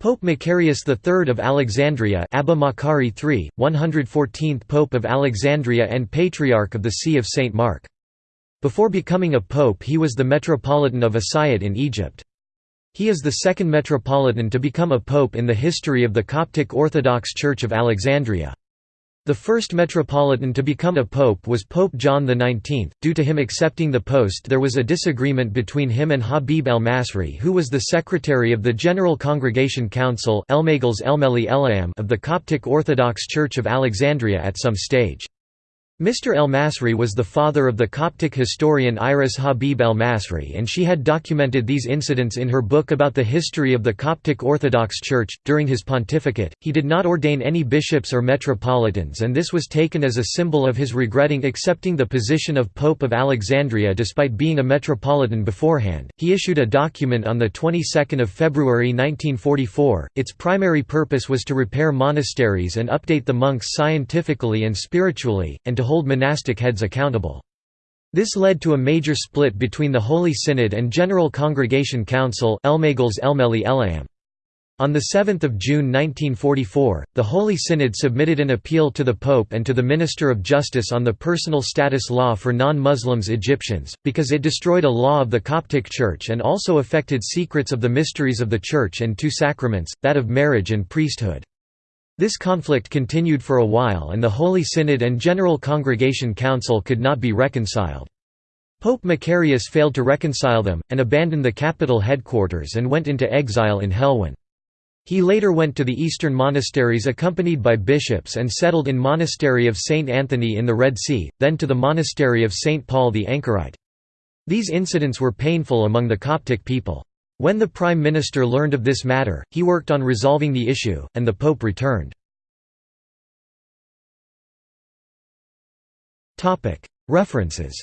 Pope Macarius III of Alexandria Abba Makari III, 114th Pope of Alexandria and Patriarch of the See of St. Mark. Before becoming a pope he was the Metropolitan of Asyut in Egypt. He is the second Metropolitan to become a pope in the history of the Coptic Orthodox Church of Alexandria. The first metropolitan to become a pope was Pope John XIX. Due to him accepting the post, there was a disagreement between him and Habib el Masri, who was the secretary of the General Congregation Council of the Coptic Orthodox Church of Alexandria at some stage. Mr. el-Masri was the father of the Coptic historian Iris Habib el-Masri and she had documented these incidents in her book about the history of the Coptic Orthodox Church. During his pontificate, he did not ordain any bishops or metropolitans and this was taken as a symbol of his regretting accepting the position of Pope of Alexandria despite being a metropolitan beforehand. He issued a document on the 22nd of February 1944. Its primary purpose was to repair monasteries and update the monks scientifically and spiritually and to hold monastic heads accountable. This led to a major split between the Holy Synod and General Congregation Council On 7 June 1944, the Holy Synod submitted an appeal to the Pope and to the Minister of Justice on the personal status law for non-Muslims Egyptians, because it destroyed a law of the Coptic Church and also affected secrets of the mysteries of the Church and two sacraments, that of marriage and priesthood. This conflict continued for a while and the Holy Synod and General Congregation Council could not be reconciled. Pope Macarius failed to reconcile them, and abandoned the capital headquarters and went into exile in Helwan. He later went to the eastern monasteries accompanied by bishops and settled in monastery of St. Anthony in the Red Sea, then to the monastery of St. Paul the Anchorite. These incidents were painful among the Coptic people. When the Prime Minister learned of this matter, he worked on resolving the issue, and the Pope returned. References